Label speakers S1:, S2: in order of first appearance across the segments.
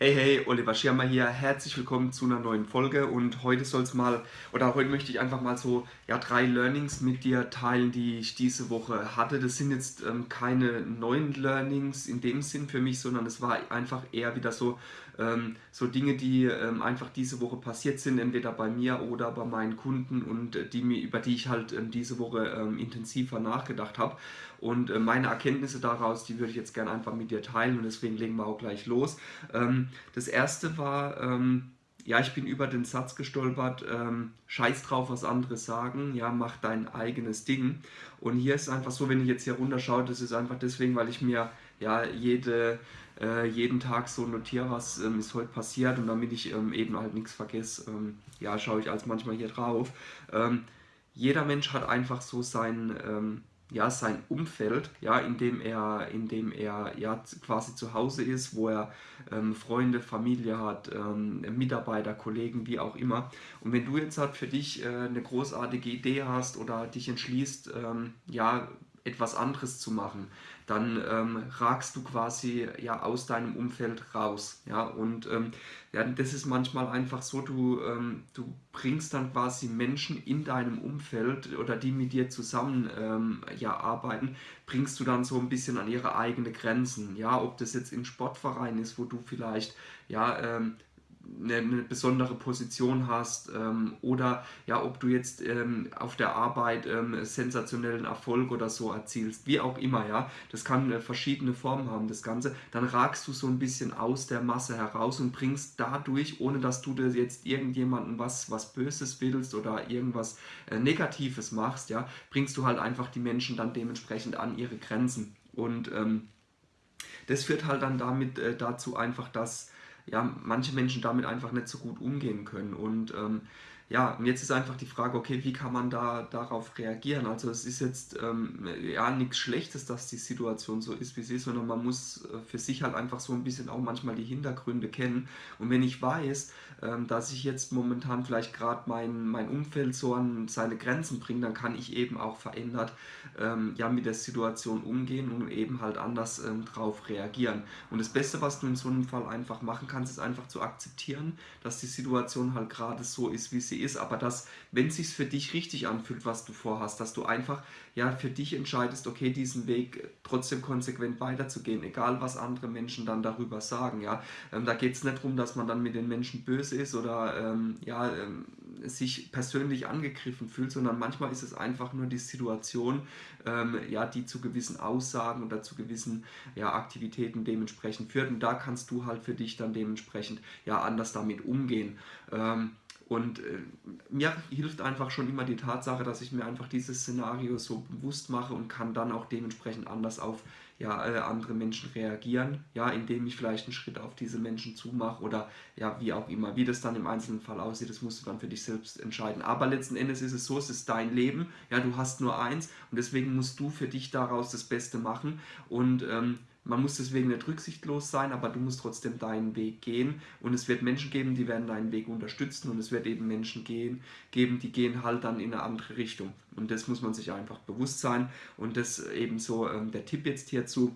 S1: Hey, hey, Oliver Schirmer hier. Herzlich willkommen zu einer neuen Folge und heute soll es mal, oder heute möchte ich einfach mal so ja, drei Learnings mit dir teilen, die ich diese Woche hatte. Das sind jetzt ähm, keine neuen Learnings in dem Sinn für mich, sondern es war einfach eher wieder so, so Dinge, die ähm, einfach diese Woche passiert sind, entweder bei mir oder bei meinen Kunden und äh, die mir, über die ich halt ähm, diese Woche ähm, intensiver nachgedacht habe. Und äh, meine Erkenntnisse daraus, die würde ich jetzt gerne einfach mit dir teilen und deswegen legen wir auch gleich los. Ähm, das erste war, ähm, ja, ich bin über den Satz gestolpert, ähm, scheiß drauf, was andere sagen, ja, mach dein eigenes Ding. Und hier ist einfach so, wenn ich jetzt hier runterschaue, das ist einfach deswegen, weil ich mir ja jede, äh, jeden Tag so notiere, was ähm, ist heute passiert und damit ich ähm, eben halt nichts vergesse, ähm, ja, schaue ich als manchmal hier drauf. Ähm, jeder Mensch hat einfach so sein ähm, ja, sein Umfeld, ja, in dem er, in dem er ja, quasi zu Hause ist, wo er ähm, Freunde, Familie hat, ähm, Mitarbeiter, Kollegen, wie auch immer. Und wenn du jetzt halt für dich äh, eine großartige Idee hast oder dich entschließt, ähm, ja, etwas anderes zu machen, dann ähm, ragst du quasi ja aus deinem Umfeld raus. Ja? Und ähm, ja, das ist manchmal einfach so, du, ähm, du bringst dann quasi Menschen in deinem Umfeld oder die mit dir zusammen ähm, ja, arbeiten, bringst du dann so ein bisschen an ihre eigenen Grenzen. Ja, ob das jetzt im Sportverein ist, wo du vielleicht ja, ähm, eine, besondere Position hast ähm, oder ja, ob du jetzt ähm, auf der Arbeit ähm, sensationellen Erfolg oder so erzielst, wie auch immer, ja, das kann äh, verschiedene Formen haben, das Ganze, dann ragst du so ein bisschen aus der Masse heraus und bringst dadurch, ohne dass du dir jetzt irgendjemandem was, was Böses willst oder irgendwas äh, Negatives machst, ja, bringst du halt einfach die Menschen dann dementsprechend an ihre Grenzen. Und ähm, das führt halt dann damit äh, dazu einfach, dass ja, manche Menschen damit einfach nicht so gut umgehen können. Und ähm, ja, und jetzt ist einfach die Frage, okay, wie kann man da darauf reagieren? Also es ist jetzt ähm, ja nichts Schlechtes, dass die Situation so ist, wie sie ist, sondern man muss äh, für sich halt einfach so ein bisschen auch manchmal die Hintergründe kennen. Und wenn ich weiß, ähm, dass ich jetzt momentan vielleicht gerade mein, mein Umfeld so an seine Grenzen bringe, dann kann ich eben auch verändert ähm, ja, mit der Situation umgehen und eben halt anders ähm, drauf reagieren. Und das Beste, was du in so einem Fall einfach machen kannst, ist einfach zu akzeptieren, dass die Situation halt gerade so ist, wie sie ist, aber dass, wenn es sich für dich richtig anfühlt, was du vorhast, dass du einfach ja für dich entscheidest, okay, diesen Weg trotzdem konsequent weiterzugehen, egal was andere Menschen dann darüber sagen. Ja, ähm, da geht es nicht darum, dass man dann mit den Menschen böse ist oder ähm, ja ähm, sich persönlich angegriffen fühlt, sondern manchmal ist es einfach nur die Situation, ähm, ja, die zu gewissen Aussagen oder zu gewissen ja, Aktivitäten dementsprechend führt. Und da kannst du halt für dich dann dementsprechend ja anders damit umgehen. Ähm, und äh, mir hilft einfach schon immer die Tatsache, dass ich mir einfach dieses Szenario so bewusst mache und kann dann auch dementsprechend anders auf ja, äh, andere Menschen reagieren, ja, indem ich vielleicht einen Schritt auf diese Menschen zumache oder ja, wie auch immer. Wie das dann im einzelnen Fall aussieht, das musst du dann für dich selbst entscheiden. Aber letzten Endes ist es so, es ist dein Leben, ja, du hast nur eins und deswegen musst du für dich daraus das Beste machen und ähm, man muss deswegen nicht rücksichtslos sein, aber du musst trotzdem deinen Weg gehen. Und es wird Menschen geben, die werden deinen Weg unterstützen und es wird eben Menschen gehen, geben, die gehen halt dann in eine andere Richtung. Und das muss man sich einfach bewusst sein. Und das eben so ähm, der Tipp jetzt hierzu.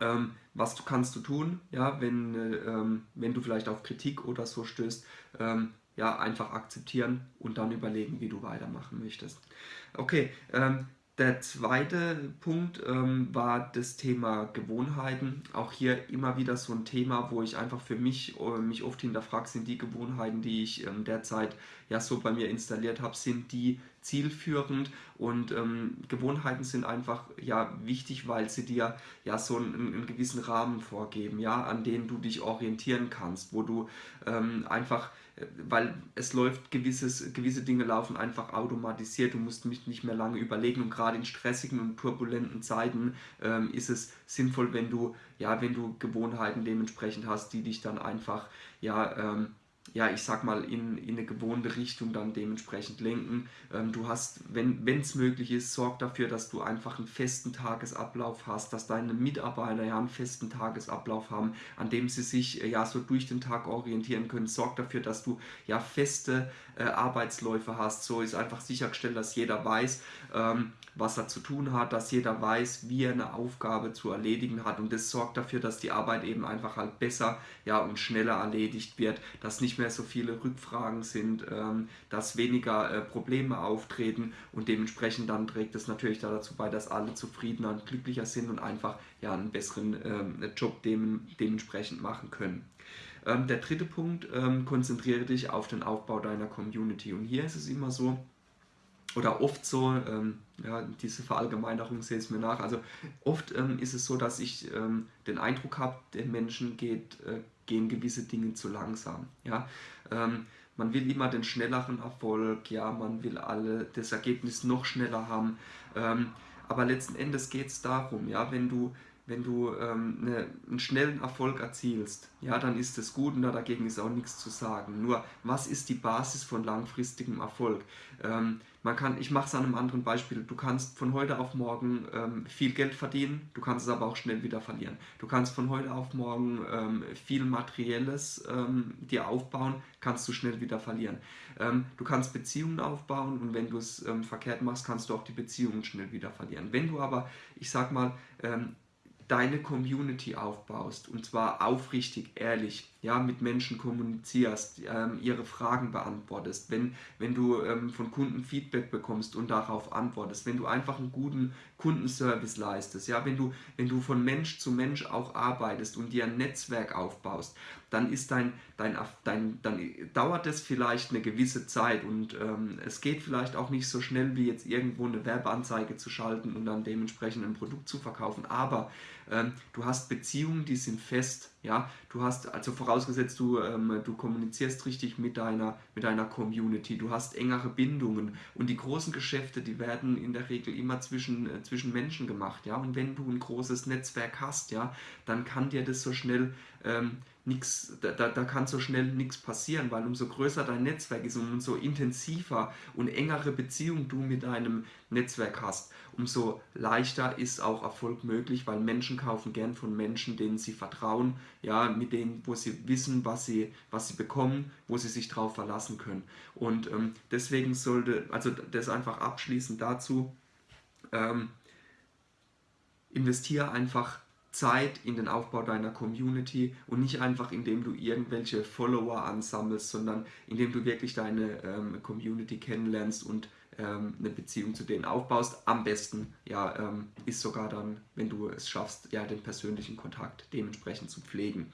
S1: Ähm, was du kannst du tun, ja, wenn, äh, ähm, wenn du vielleicht auf Kritik oder so stößt, ähm, ja, einfach akzeptieren und dann überlegen, wie du weitermachen möchtest. Okay, ähm, der zweite Punkt ähm, war das Thema Gewohnheiten. Auch hier immer wieder so ein Thema, wo ich einfach für mich äh, mich oft hinterfrage, sind die Gewohnheiten, die ich ähm, derzeit ja so bei mir installiert habe, sind die zielführend und ähm, Gewohnheiten sind einfach ja wichtig, weil sie dir ja so einen, einen, gewissen Rahmen vorgeben, ja, an denen du dich orientieren kannst, wo du ähm, einfach weil es läuft, gewisses, gewisse Dinge laufen einfach automatisiert, du musst mich nicht mehr lange überlegen und gerade in stressigen und turbulenten Zeiten ähm, ist es sinnvoll, wenn du, ja, wenn du Gewohnheiten dementsprechend hast, die dich dann einfach ja, ähm, ja, ich sag mal, in, in eine gewohnte Richtung dann dementsprechend lenken. Ähm, du hast, wenn es möglich ist, sorg dafür, dass du einfach einen festen Tagesablauf hast, dass deine Mitarbeiter ja einen festen Tagesablauf haben, an dem sie sich äh, ja so durch den Tag orientieren können. Sorg dafür, dass du ja feste äh, Arbeitsläufe hast. So ist einfach sichergestellt, dass jeder weiß, ähm, was er zu tun hat, dass jeder weiß, wie er eine Aufgabe zu erledigen hat und das sorgt dafür, dass die Arbeit eben einfach halt besser ja, und schneller erledigt wird, dass nicht mehr so viele Rückfragen sind, ähm, dass weniger äh, Probleme auftreten und dementsprechend dann trägt es natürlich dazu bei, dass alle zufriedener und glücklicher sind und einfach ja, einen besseren ähm, Job dem, dementsprechend machen können. Ähm, der dritte Punkt, konzentriere dich auf den Aufbau deiner Community und hier ist es immer so, oder oft so, ähm, ja, diese Verallgemeinerung sehe es mir nach, also oft ähm, ist es so, dass ich ähm, den Eindruck habe, den Menschen geht, äh, gehen gewisse Dinge zu langsam. Ja? Ähm, man will immer den schnelleren Erfolg, ja, man will alle das Ergebnis noch schneller haben, ähm, aber letzten Endes geht es darum, ja, wenn du wenn du ähm, eine, einen schnellen Erfolg erzielst, ja, dann ist das gut und dagegen ist auch nichts zu sagen. Nur, was ist die Basis von langfristigem Erfolg? Ähm, man kann, ich mache es an einem anderen Beispiel. Du kannst von heute auf morgen ähm, viel Geld verdienen, du kannst es aber auch schnell wieder verlieren. Du kannst von heute auf morgen ähm, viel Materielles ähm, dir aufbauen, kannst du schnell wieder verlieren. Ähm, du kannst Beziehungen aufbauen und wenn du es ähm, verkehrt machst, kannst du auch die Beziehungen schnell wieder verlieren. Wenn du aber, ich sag mal, deine Community aufbaust und zwar aufrichtig, ehrlich, ja, mit Menschen kommunizierst, ähm, ihre Fragen beantwortest, wenn, wenn du ähm, von Kunden Feedback bekommst und darauf antwortest, wenn du einfach einen guten Kundenservice leistest, ja, wenn du, wenn du von Mensch zu Mensch auch arbeitest und dir ein Netzwerk aufbaust, dann ist dein, dein, dein dann dauert es vielleicht eine gewisse Zeit und ähm, es geht vielleicht auch nicht so schnell wie jetzt irgendwo eine Werbeanzeige zu schalten und dann dementsprechend ein Produkt zu verkaufen, aber du hast Beziehungen, die sind fest, ja, du hast, also vorausgesetzt, du, ähm, du kommunizierst richtig mit deiner, mit deiner Community, du hast engere Bindungen. Und die großen Geschäfte, die werden in der Regel immer zwischen, äh, zwischen Menschen gemacht, ja, und wenn du ein großes Netzwerk hast, ja, dann kann dir das so schnell ähm, nichts, da, da kann so schnell nichts passieren, weil umso größer dein Netzwerk ist und umso intensiver und engere Beziehung du mit deinem Netzwerk hast, umso leichter ist auch Erfolg möglich, weil Menschen kaufen gern von Menschen, denen sie vertrauen, ja, mit denen, wo sie wissen, was sie, was sie bekommen, wo sie sich darauf verlassen können. Und ähm, deswegen sollte, also das einfach abschließend dazu, ähm, investiere einfach Zeit in den Aufbau deiner Community und nicht einfach indem du irgendwelche Follower ansammelst, sondern indem du wirklich deine ähm, Community kennenlernst und ähm, eine Beziehung zu denen aufbaust. Am besten ja, ähm, ist sogar dann, wenn du es schaffst, ja, den persönlichen Kontakt dementsprechend zu pflegen.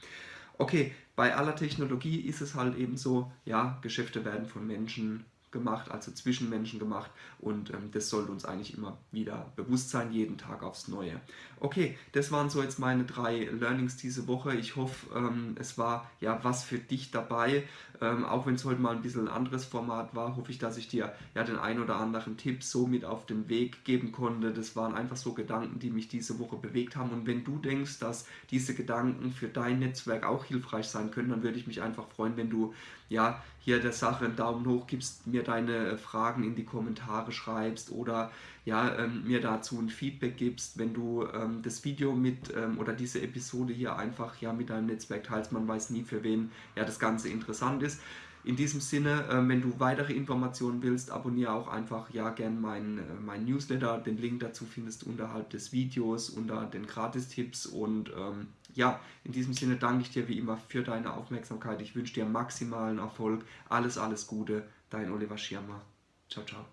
S1: Okay, bei aller Technologie ist es halt eben so, ja, Geschäfte werden von Menschen gemacht, also zwischen Menschen gemacht und ähm, das sollte uns eigentlich immer wieder bewusst sein, jeden Tag aufs Neue. Okay, das waren so jetzt meine drei Learnings diese Woche. Ich hoffe, ähm, es war ja was für dich dabei. Ähm, auch wenn es heute mal ein bisschen ein anderes Format war, hoffe ich, dass ich dir ja den ein oder anderen Tipp so mit auf den Weg geben konnte. Das waren einfach so Gedanken, die mich diese Woche bewegt haben. Und wenn du denkst, dass diese Gedanken für dein Netzwerk auch hilfreich sein können, dann würde ich mich einfach freuen, wenn du ja hier der Sache einen Daumen hoch gibst, mir deine Fragen in die Kommentare schreibst oder ja, ähm, mir dazu ein Feedback gibst, wenn du ähm, das Video mit ähm, oder diese Episode hier einfach ja mit deinem Netzwerk teilst. Man weiß nie, für wen ja das Ganze interessant ist. In diesem Sinne, äh, wenn du weitere Informationen willst, abonniere auch einfach ja gern meinen äh, mein Newsletter. Den Link dazu findest du unterhalb des Videos unter den Gratistipps und ähm, ja, in diesem Sinne danke ich dir wie immer für deine Aufmerksamkeit. Ich wünsche dir maximalen Erfolg. Alles, alles Gute. Dein Oliver Schirmer. Ciao, ciao.